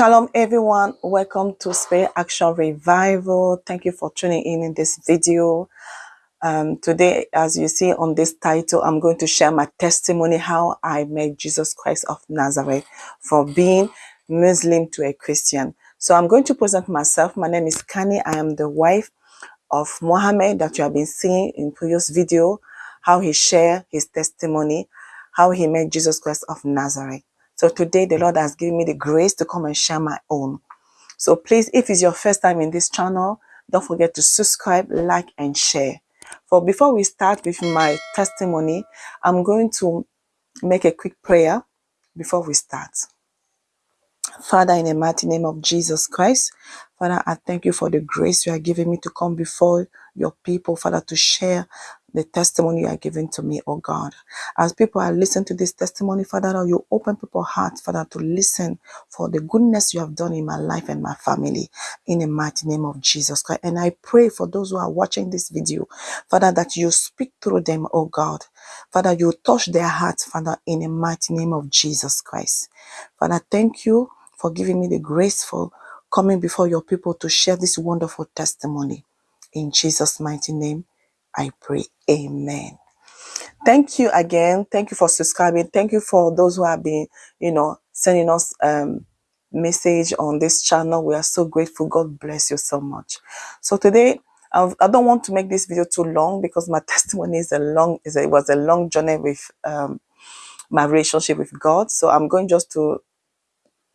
Shalom, everyone. Welcome to Spirit Action Revival. Thank you for tuning in in this video. Um, today, as you see on this title, I'm going to share my testimony how I met Jesus Christ of Nazareth from being Muslim to a Christian. So I'm going to present myself. My name is Kani. I am the wife of Mohammed that you have been seeing in previous video, how he shared his testimony, how he met Jesus Christ of Nazareth. So today the Lord has given me the grace to come and share my own. So please, if it's your first time in this channel, don't forget to subscribe, like, and share. For before we start with my testimony, I'm going to make a quick prayer before we start. Father, in the mighty name of Jesus Christ, Father, I thank you for the grace you are giving me to come before your people, Father, to share the testimony you are giving to me, oh God. As people are listening to this testimony, Father, you open people's hearts, Father, to listen for the goodness you have done in my life and my family, in the mighty name of Jesus Christ. And I pray for those who are watching this video, Father, that you speak through them, oh God. Father, you touch their hearts, Father, in the mighty name of Jesus Christ. Father, thank you for giving me the grace for coming before your people to share this wonderful testimony. In Jesus' mighty name, I pray. Amen. Thank you again. Thank you for subscribing. Thank you for those who have been, you know, sending us um message on this channel. We are so grateful. God bless you so much. So today, I I don't want to make this video too long because my testimony is a long, is a, it was a long journey with um, my relationship with God. So I'm going just to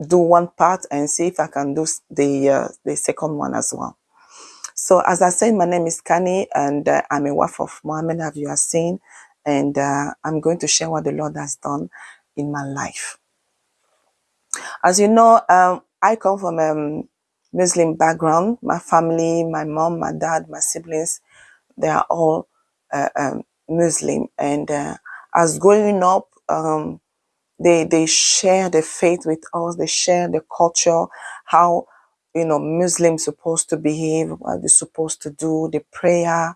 do one part and see if I can do the uh, the second one as well. So as I said, my name is Kani and uh, I'm a wife of Mohammed, as you have seen, and uh, I'm going to share what the Lord has done in my life. As you know, um, I come from a um, Muslim background. My family, my mom, my dad, my siblings, they are all uh, um, Muslim. And uh, as growing up, um, they they share the faith with us they share the culture how you know muslims supposed to behave what they're supposed to do the prayer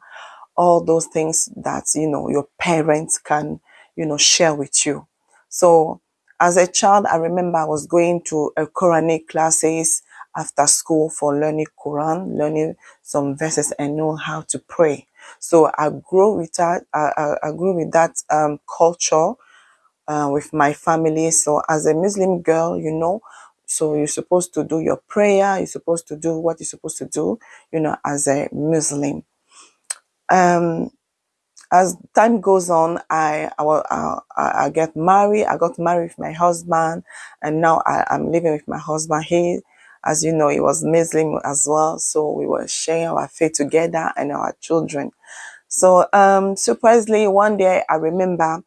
all those things that you know your parents can you know share with you so as a child i remember i was going to a quranic classes after school for learning quran learning some verses and know how to pray so i grew with that i, I, I grew with that um, culture uh, with my family. So as a Muslim girl, you know, so you're supposed to do your prayer. You're supposed to do what you're supposed to do, you know, as a Muslim. Um, as time goes on, I I, I I get married. I got married with my husband, and now I, I'm living with my husband. He, as you know, he was Muslim as well, so we were sharing our faith together and our children. So, um, surprisingly, one day I remember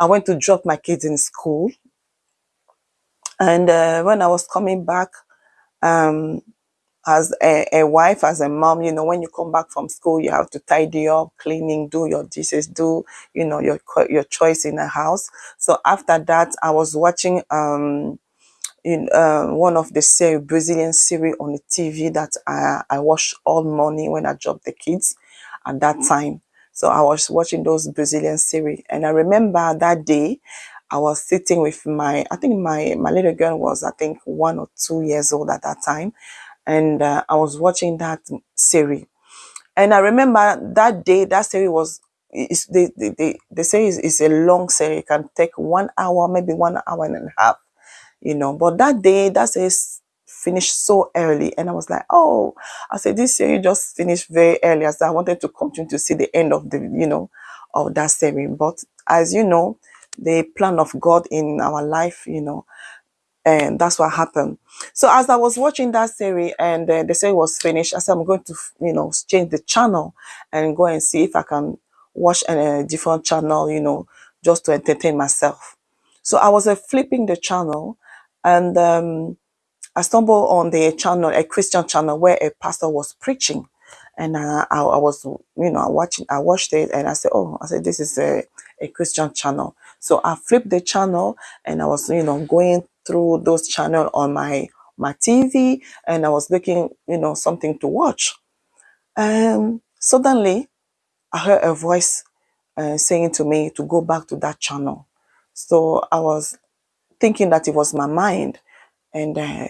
I went to drop my kids in school, And uh, when I was coming back, um, as a, a wife, as a mom, you know, when you come back from school, you have to tidy up, cleaning, do your dishes, do, you know, your your choice in the house. So after that, I was watching um in uh, one of the series, Brazilian series on the TV that I, I watched all morning when I dropped the kids at that time. So I was watching those Brazilian series. And I remember that day, I was sitting with my, I think my, my little girl was, I think, one or two years old at that time. And uh, I was watching that series. And I remember that day, that series was, is the, the, the, the series is a long series. It can take one hour, maybe one hour and a half you know. But that day, that series finished so early, and I was like, oh, I said this series just finished very early, as I wanted to continue to see the end of the, you know, of that series. But as you know, the plan of God in our life, you know, and that's what happened. So as I was watching that series and uh, the series was finished, I said I'm going to, you know, change the channel and go and see if I can watch a, a different channel, you know, just to entertain myself. So I was uh, flipping the channel, and um, I stumbled on the channel, a Christian channel, where a pastor was preaching, and uh, I, I was, you know, watching. I watched it, and I said, "Oh, I said this is a, a Christian channel." So I flipped the channel, and I was, you know, going through those channels on my my TV, and I was looking, you know, something to watch. Um, suddenly, I heard a voice uh, saying to me to go back to that channel. So I was thinking that it was my mind, and uh,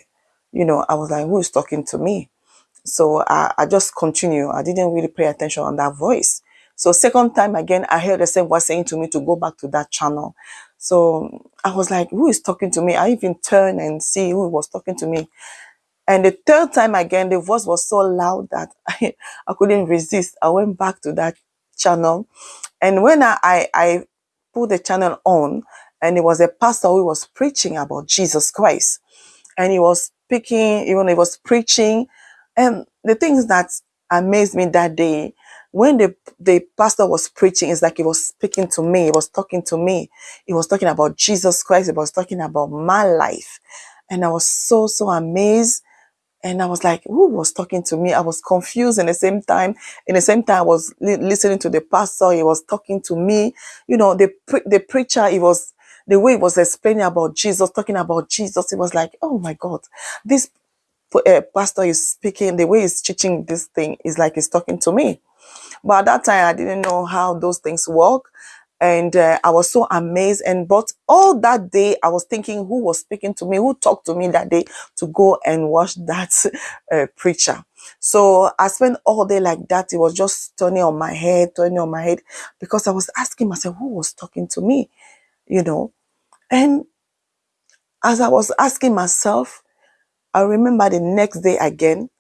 you know, I was like, who is talking to me? So I, I just continue. I didn't really pay attention on that voice. So second time again, I heard the same voice saying to me to go back to that channel. So I was like, who is talking to me? I even turned and see who was talking to me. And the third time again, the voice was so loud that I, I couldn't resist. I went back to that channel. And when I, I, I put the channel on, and it was a pastor who was preaching about Jesus Christ. And he was speaking, even he was preaching. And the things that amazed me that day, when the, the pastor was preaching, it's like he was speaking to me, he was talking to me. He was talking about Jesus Christ, he was talking about my life. And I was so, so amazed and I was like, who was talking to me? I was confused in the same time. In the same time, I was li- listening to the pastor. He was talking to me. You know, the, the preacher, he was, the way he was explaining about Jesus, talking about Jesus, it was like, oh my God, this uh, pastor is speaking, the way he's teaching this thing is like he's talking to me. But at that time, I didn't know how those things work. And uh, I was so amazed. And but all that day, I was thinking, who was speaking to me? Who talked to me that day to go and watch that uh, preacher? So I spent all day like that. It was just turning on my head, turning on my head, because I was asking myself, who was talking to me? You know. And as I was asking myself, I remember the next day again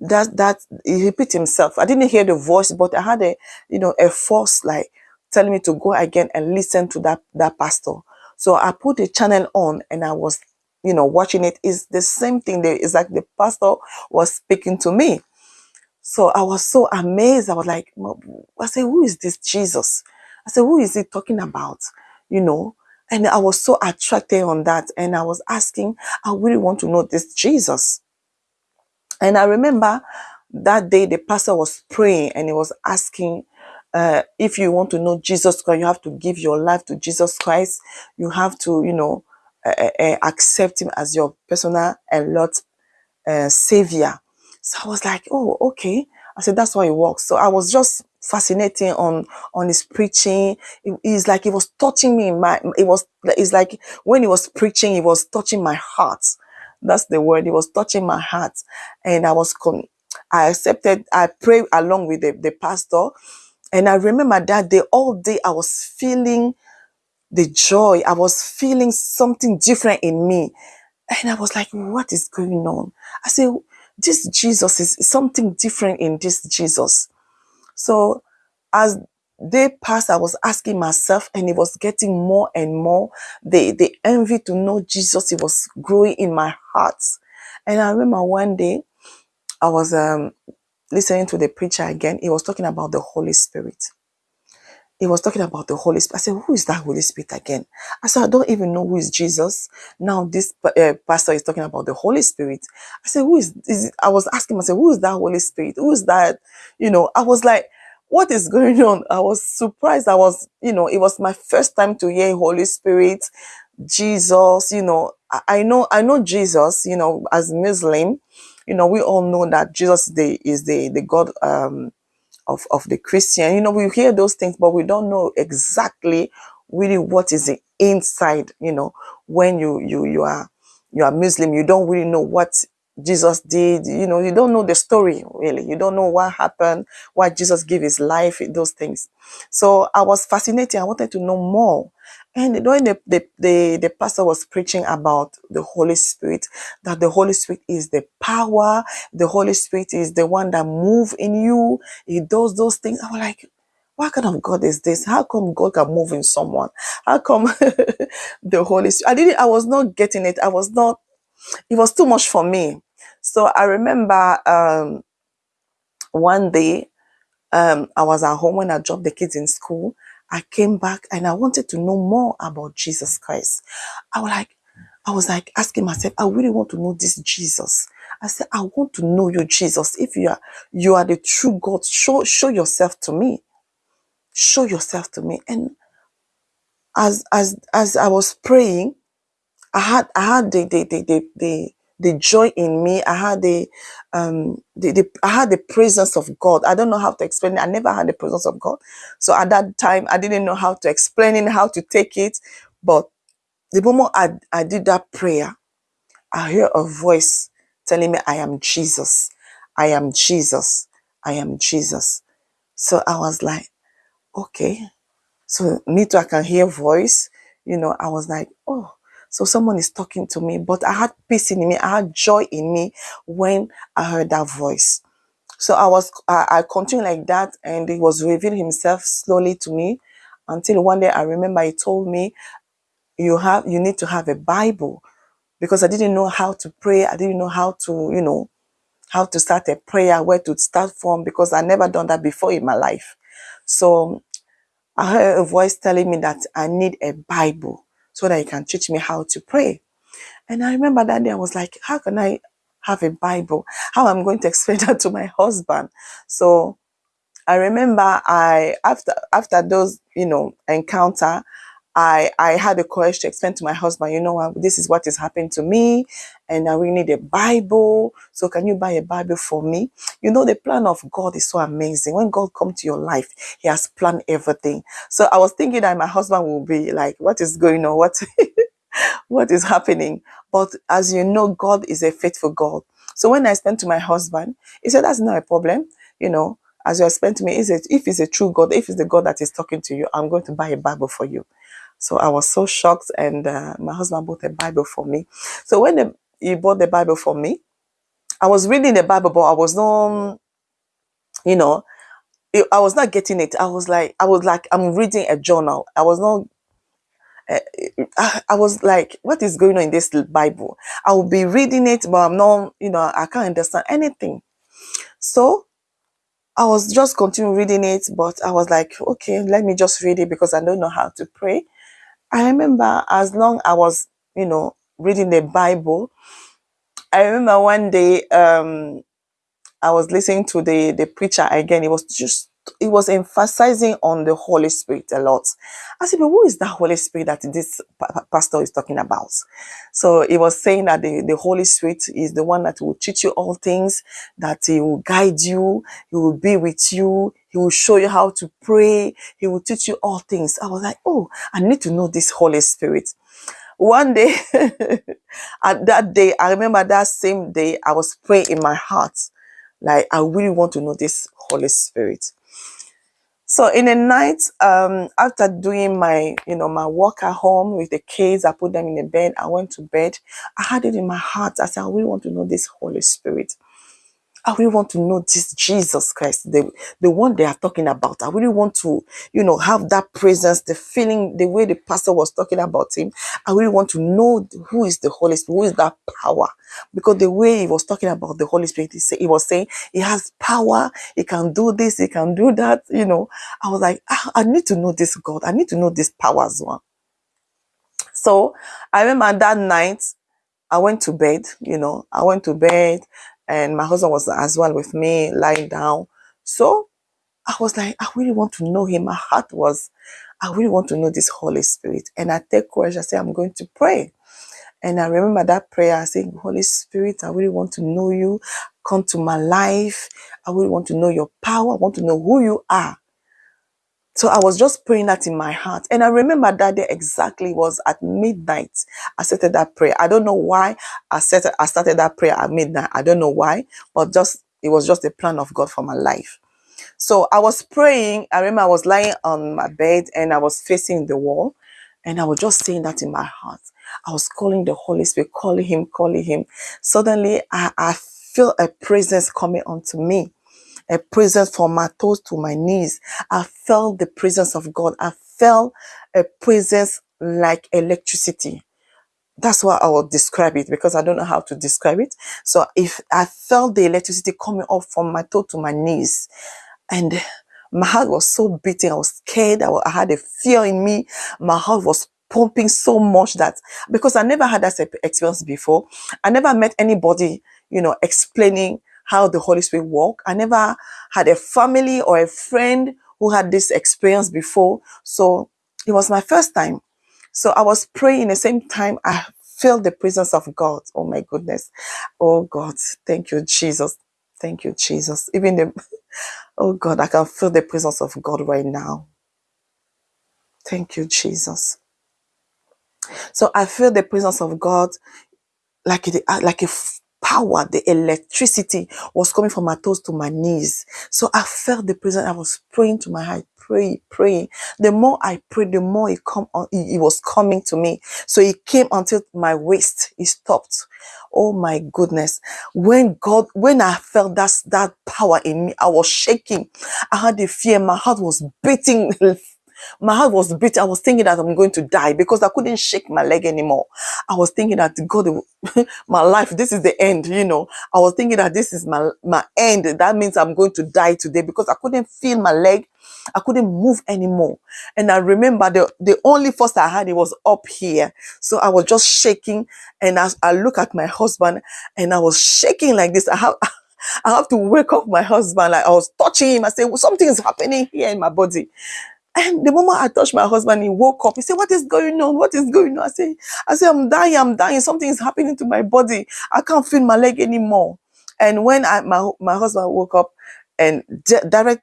that that he repeat himself. I didn't hear the voice, but I had a you know a force like telling me to go again and listen to that that pastor. So I put the channel on and I was you know watching it. Is the same thing. There is like the pastor was speaking to me. So I was so amazed. I was like, I said, who is this Jesus? I said, who is he talking about? You know. And I was so attracted on that. And I was asking, I really want to know this Jesus. And I remember that day the pastor was praying and he was asking, uh, if you want to know Jesus Christ, you have to give your life to Jesus Christ. You have to, you know, uh, uh, accept him as your personal and Lord uh, savior. So I was like, oh, okay. I said, that's why it works. So I was just fascinating on on his preaching. It, it's like it was touching me. In my it was it's like when he was preaching, it was touching my heart. That's the word. It was touching my heart, and I was con- I accepted. I prayed along with the, the pastor, and I remember that day all day I was feeling the joy. I was feeling something different in me. And I was like, what is going on? I said, this Jesus is something different in this Jesus. So as they passed, I was asking myself, and it was getting more and more. The, the envy to know Jesus, it was growing in my heart. And I remember one day I was um, listening to the preacher again. He was talking about the Holy Spirit he was talking about the Holy Spirit. I said, Who is that Holy Spirit again? I said, I don't even know who is Jesus. Now, this uh, pastor is talking about the Holy Spirit. I said, Who is, is? I was asking myself, Who is that Holy Spirit? Who is that? You know, I was like, What is going on? I was surprised. I was, you know, it was my first time to hear Holy Spirit, Jesus, you know, I, I know, I know Jesus, you know, as Muslim, you know, we all know that Jesus is the, is the, the God, um, of, of the Christian. You know, we hear those things, but we don't know exactly really what is the inside, you know, when you you you are you are Muslim, you don't really know what Jesus did, you know, you don't know the story really. You don't know what happened, why Jesus gave his life, those things. So I was fascinated. I wanted to know more. And when the, the, the, the pastor was preaching about the Holy Spirit, that the Holy Spirit is the power, the Holy Spirit is the one that move in you, he does those things. I was like, what kind of God is this? How come God can move in someone? How come the Holy Spirit? I didn't, I was not getting it. I was not, it was too much for me. So I remember um, one day um, I was at home when I dropped the kids in school. I came back and I wanted to know more about Jesus Christ. I was like, I was like asking myself, I really want to know this Jesus. I said, I want to know you, Jesus. If you are you are the true God, show show yourself to me. Show yourself to me. And as as as I was praying, I had I had the the the the, the, the joy in me. I had the um the, the I had the presence of God. I don't know how to explain it. I never had the presence of God. So at that time I didn't know how to explain it, how to take it. But the moment I, I did that prayer, I hear a voice telling me, I am Jesus. I am Jesus. I am Jesus. So I was like, okay. So me too, I can hear voice. You know, I was like, oh, so someone is talking to me. But I had peace in me. I had joy in me when I heard that voice. So I was, I, I continued like that, and he was revealing himself slowly to me until one day I remember he told me, you have, you need to have a Bible because I didn't know how to pray. I didn't know how to, you know, how to start a prayer, where to start from, because I never done that before in my life. So I heard a voice telling me that I need a Bible so that he can teach me how to pray. And I remember that day I was like, how can I have a Bible? How am I going to explain that to my husband? So I remember I after after those you know encounter, I I had the courage to explain to my husband, you know this is what is happened to me, and I really need a Bible. So can you buy a Bible for me? You know the plan of God is so amazing. When God comes to your life, He has planned everything. So I was thinking that my husband will be like, what is going on? What what is happening? But as you know, God is a faithful God. So when I explained to my husband, he said, That's not a problem. You know, as you explained to me, is it if it's a true God, if it's the God that is talking to you, I'm going to buy a Bible for you. So I was so shocked, and uh, my husband bought a Bible for me. So when the, he bought the Bible for me, I was reading the Bible, but I was not, you know, I was not getting it. I was like, I was like, I'm reading a journal. I was not I, I was like, what is going on in this Bible? I will be reading it, but I'm not, you know, I can't understand anything. So I was just continuing reading it, but I was like, okay, let me just read it because I don't know how to pray. I remember as long I was, you know, reading the Bible, I remember one day um I was listening to the the preacher again. It was just it was emphasizing on the Holy Spirit a lot. I said, but who is that Holy Spirit that this pastor is talking about? So he was saying that the, the Holy Spirit is the one that will teach you all things, that he will guide you, he will be with you, he will show you how to pray, he will teach you all things. I was like, oh, I need to know this Holy Spirit. One day, at that day, I remember that same day, I was praying in my heart like, I really want to know this Holy Spirit. So in the night, um, after doing my, you know, my work at home with the kids, I put them in the bed. I went to bed. I had it in my heart. I said, I really want to know this Holy Spirit. I really want to know this Jesus Christ, the, the one they are talking about. I really want to, you know, have that presence, the feeling, the way the pastor was talking about him. I really want to know who is the Holy Spirit, who is that power. Because the way he was talking about the Holy Spirit, he, say, he was saying he has power, he can do this, he can do that. You know, I was like, ah, I need to know this God. I need to know this power as well. So I remember that night, I went to bed, you know, I went to bed and my husband was as well with me lying down. So I was like, I really want to know him. My heart was, I really want to know this Holy Spirit. And I take courage. I say, I'm going to pray. And I remember that prayer. I say, Holy Spirit, I really want to know you. Come to my life. I really want to know your power. I want to know who you are. So I was just praying that in my heart. And I remember that day exactly was at midnight. I started that prayer. I don't know why I started, I started that prayer at midnight. I don't know why, but just, it was just the plan of God for my life. So I was praying. I remember I was lying on my bed and I was facing the wall and I was just saying that in my heart. I was calling the Holy Spirit, calling him, calling him. Suddenly I, I feel a presence coming onto me a presence from my toes to my knees. I felt the presence of God. I felt a presence like electricity. That's why I will describe it because I don't know how to describe it. So if I felt the electricity coming up from my toe to my knees and my heart was so beating. I was scared. I, I had a fear in me. My heart was pumping so much that because I never had that experience before, I never met anybody, you know, explaining how the Holy Spirit work. I never had a family or a friend who had this experience before. So it was my first time. So I was praying in the same time. I felt the presence of God. Oh my goodness. Oh God. Thank you, Jesus. Thank you, Jesus. Even the, oh God, I can feel the presence of God right now. Thank you, Jesus. So I feel the presence of God like it, like a power, the electricity was coming from my toes to my knees. So I felt the presence. I was praying to my heart, pray, pray. The more I prayed, the more it come on, it, was coming to me. So it came until my waist. It stopped. Oh my goodness. When God, when I felt that, that power in me, I was shaking. I had a fear. My heart was beating my heart was beating. I was thinking that I'm going to die because I couldn't shake my leg anymore. I was thinking that God, my life, this is the end, you know. I was thinking that this is my, my end. That means I'm going to die today because I couldn't feel my leg. I couldn't move anymore. And I remember the, the only force I had, it was up here. So I was just shaking. And as I look at my husband and I was shaking like this, I have, I have to wake up my husband. Like I was touching him. I said, well, something is happening here in my body. And the moment I touched my husband, he woke up. He said, What is going on? What is going on? I said, I say, I'm dying, I'm dying. Something is happening to my body. I can't feel my leg anymore. And when I, my, my husband woke up and di- direct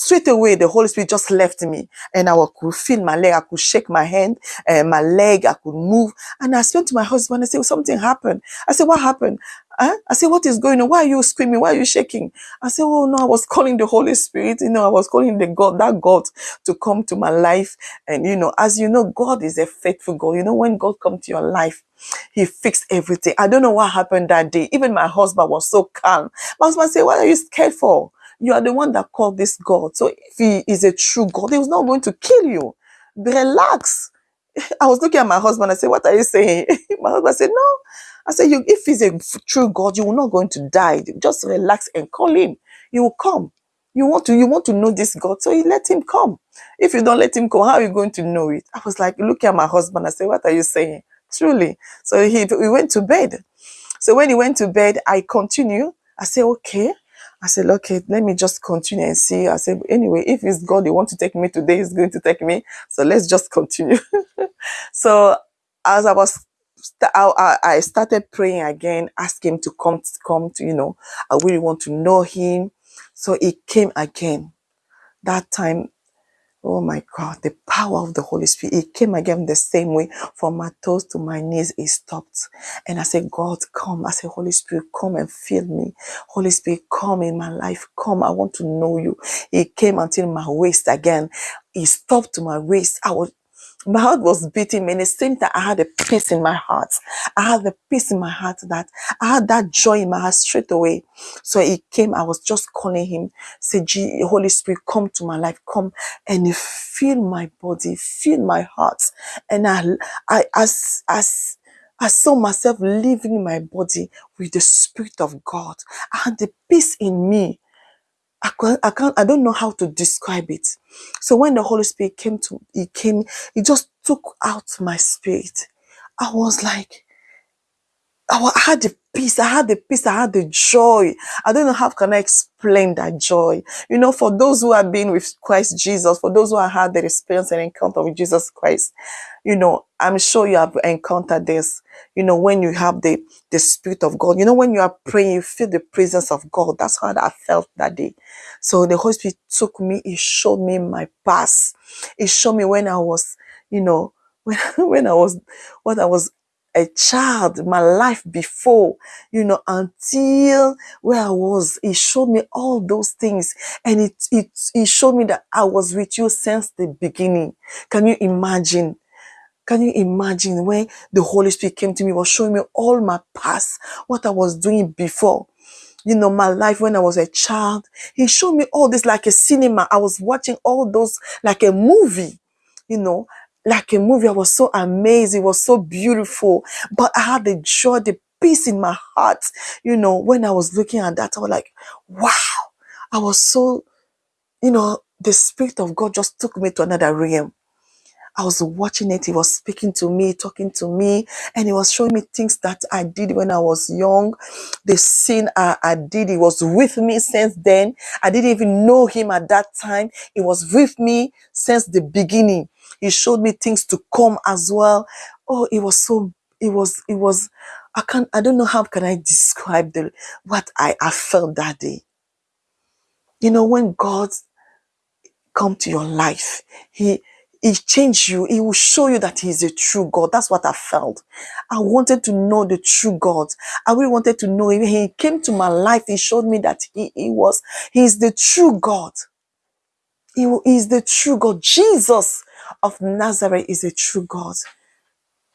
straight away the Holy Spirit just left me and I could feel my leg, I could shake my hand and my leg, I could move. And I went to my husband and said, something happened. I said, what happened? Huh? I said, what is going on? Why are you screaming? Why are you shaking? I said, oh no, I was calling the Holy Spirit. You know, I was calling the God, that God to come to my life. And you know, as you know, God is a faithful God. You know, when God comes to your life, he fixed everything. I don't know what happened that day. Even my husband was so calm. My husband said, what are you scared for? You are the one that called this God. So if he is a true God, he was not going to kill you. Relax. I was looking at my husband. I said, What are you saying? my husband said, No. I said, you, If he's a true God, you will not going to die. Just relax and call him. He will come. You want to you want to know this God, so you let him come. If you don't let him come, how are you going to know it? I was like looking at my husband. I said, What are you saying? Truly. So he we went to bed. So when he went to bed, I continue. I said, okay. I said, okay, let me just continue and see. I said, anyway, if it's God you want to take me today, he's going to take me. So let's just continue. so as I was, I, I started praying again, asking him to come, to come to, you know, I really want to know him. So he came again. That time Oh my God, the power of the Holy Spirit. It came again the same way from my toes to my knees. It stopped. And I said, God, come. I said, Holy Spirit, come and fill me. Holy Spirit, come in my life. Come. I want to know you. It came until my waist again. It stopped to my waist. I was my heart was beating me. And the same time, I had a peace in my heart. I had a peace in my heart that I had that joy in my heart straight away. So he came. I was just calling him, say, "Gee, Holy Spirit, come to my life, come and fill my body, fill my heart. And I, I, as, as, I saw myself living my body with the Spirit of God. I had the peace in me I can't, I can't, I don't know how to describe it. So when the Holy Spirit came to, he came, he just took out my spirit. I was like, I had the peace. I had the peace. I had the joy. I don't know how can I explain that joy. You know, for those who have been with Christ Jesus, for those who have had the experience and encounter with Jesus Christ, you know, I'm sure you have encountered this. You know, when you have the the Spirit of God, you know, when you are praying, you feel the presence of God. That's how I felt that day. So the Holy Spirit took me. He showed me my past. He showed me when I was, you know, when when I was, what I was a child, my life before, you know, until where I was, he showed me all those things. And it, it, he showed me that I was with you since the beginning. Can you imagine? Can you imagine when the Holy Spirit came to me, was showing me all my past, what I was doing before? you know, my life when I was a child. He showed me all this like a cinema. I was watching all those like a movie, you know, like a movie. I was so amazed. It was so beautiful. But I had the joy, the peace in my heart, you know, when I was looking at that, I was like, wow. I was so, you know, the Spirit of God just took me to another realm. I was watching it. He was speaking to me, talking to me, and he was showing me things that I did when I was young. The sin I, I did, he was with me since then. I didn't even know him at that time. He was with me since the beginning. He showed me things to come as well. Oh, it was so, it was, it was, I can't, I don't know how can I describe the, what I, I felt that day. You know, when God come to your life, he, he changed you. He will show you that he is a true God. That's what I felt. I wanted to know the true God. I really wanted to know him. He came to my life. He showed me that he, he was, he is the true God. He is the true God. Jesus of Nazareth is a true God.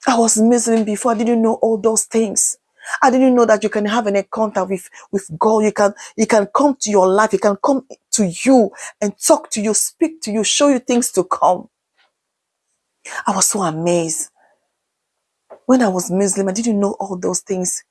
I was Muslim before. I didn't know all those things. I didn't know that you can have an encounter with, with God. You can, you can come to your life. He can come to you and talk to you, speak to you, show you things to come. I was so amazed. When I was Muslim, I didn't know all those things.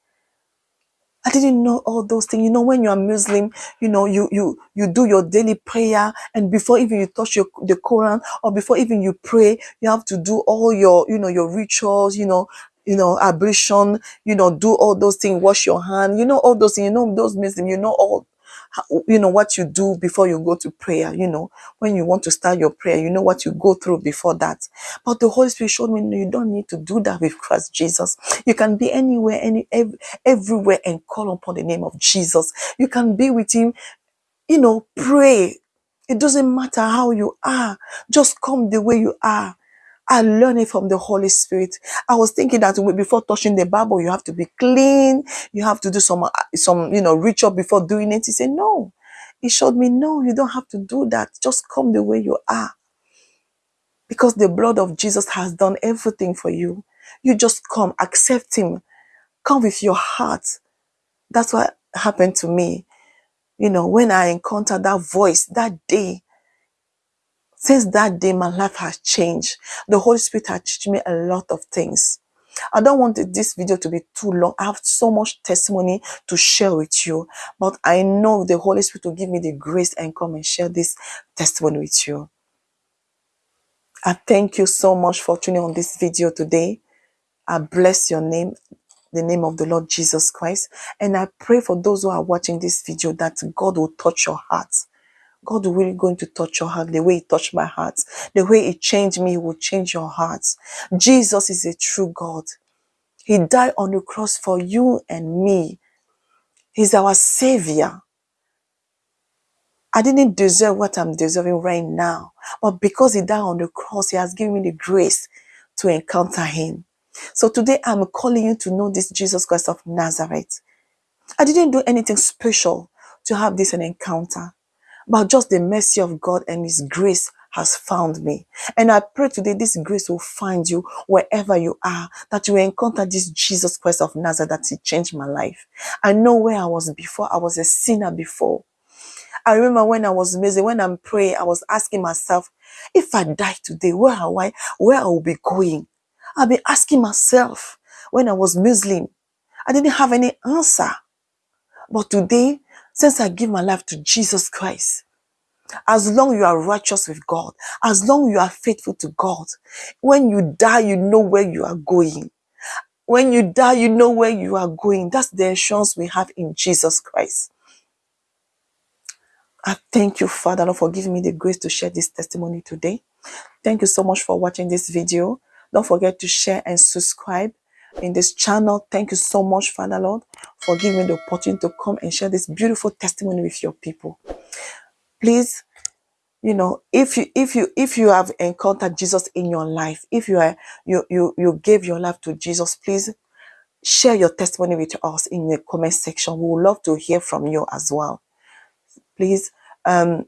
I didn't know all those things. You know, when you are Muslim, you know, you you you do your daily prayer, and before even you touch your the Quran, or before even you pray, you have to do all your, you know, your rituals, you know, you know, ablution, you know, do all those things, wash your hand, you know, all those things, you know, those Muslim, you know, all you know what you do before you go to prayer you know. When you want to start your prayer you know what you go through before that. But the holy spirit showed me you don't need to do that with christ jesus. You can be anywhere any ev- everywhere and call upon the name of jesus. You can be with him you know pray. It doesn't matter how you are. Just come the way you are I learned it from the Holy Spirit. I was thinking that before touching the Bible, you have to be clean. You have to do some, uh, some, you know, ritual before doing it. He said, no. He showed me, no, you don't have to do that. Just come the way you are. Because the blood of Jesus has done everything for you. You just come, accept him. Come with your heart. That's what happened to me. You know, when I encountered that voice that day, since that day, my life has changed. The Holy Spirit has taught me a lot of things. I don't want this video to be too long. I have so much testimony to share with you, but I know the Holy Spirit will give me the grace and come and share this testimony with you. I thank you so much for tuning on this video today. I bless your name, the name of the Lord Jesus Christ. And I pray for those who are watching this video that God will touch your hearts. God will going to touch your heart the way He touched my heart. The way He changed me, will change your heart. Jesus is a true God. He died on the cross for you and me. He's our Savior. I didn't deserve what I'm deserving right now, but because He died on the cross, He has given me the grace to encounter Him. So today I'm calling you to know this Jesus Christ of Nazareth. I didn't do anything special to have this an encounter, but just the mercy of God and His grace has found me. And I pray today this grace will find you wherever you are, that you encounter this Jesus Christ of Nazareth that He changed my life. I know where I was before. I was a sinner before. I remember when I was amazing, when I'm praying, I was asking myself, if I die today, where am I? Where I will be going? I'll be asking myself when I was Muslim. I didn't have any answer. But today, since I give my life to Jesus Christ, as long you are righteous with God, as long you are faithful to God, when you die, you know where you are going. When you die, you know where you are going. That's the assurance we have in Jesus Christ. I thank you, Father, Lord, for giving me the grace to share this testimony today. Thank you so much for watching this video. Don't forget to share and subscribe in this channel. Thank you so much, Father Lord, for giving me the opportunity to come and share this beautiful testimony with your people. Please, you know, if you if you if you have encountered Jesus in your life, if you are you you you gave your life to Jesus, please share your testimony with us in the comment section. We would love to hear from you as well. Please um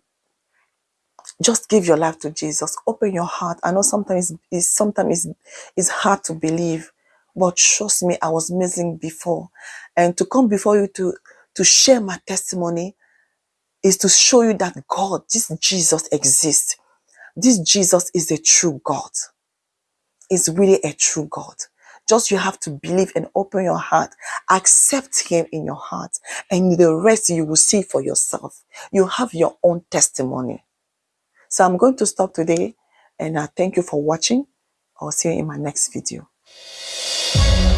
just give your life to Jesus. Open your heart. I know sometimes it's sometimes it's, it's hard to believe, but trust me, I was missing before. And to come before you to to share my testimony is to show you that God, this Jesus exists. This Jesus is a true God. Is really a true God. Just you have to believe and open your heart, accept Him in your heart, and the rest you will see for yourself. You have your own testimony. So I'm going to stop today and I thank you for watching. I'll see you in my next video. Thank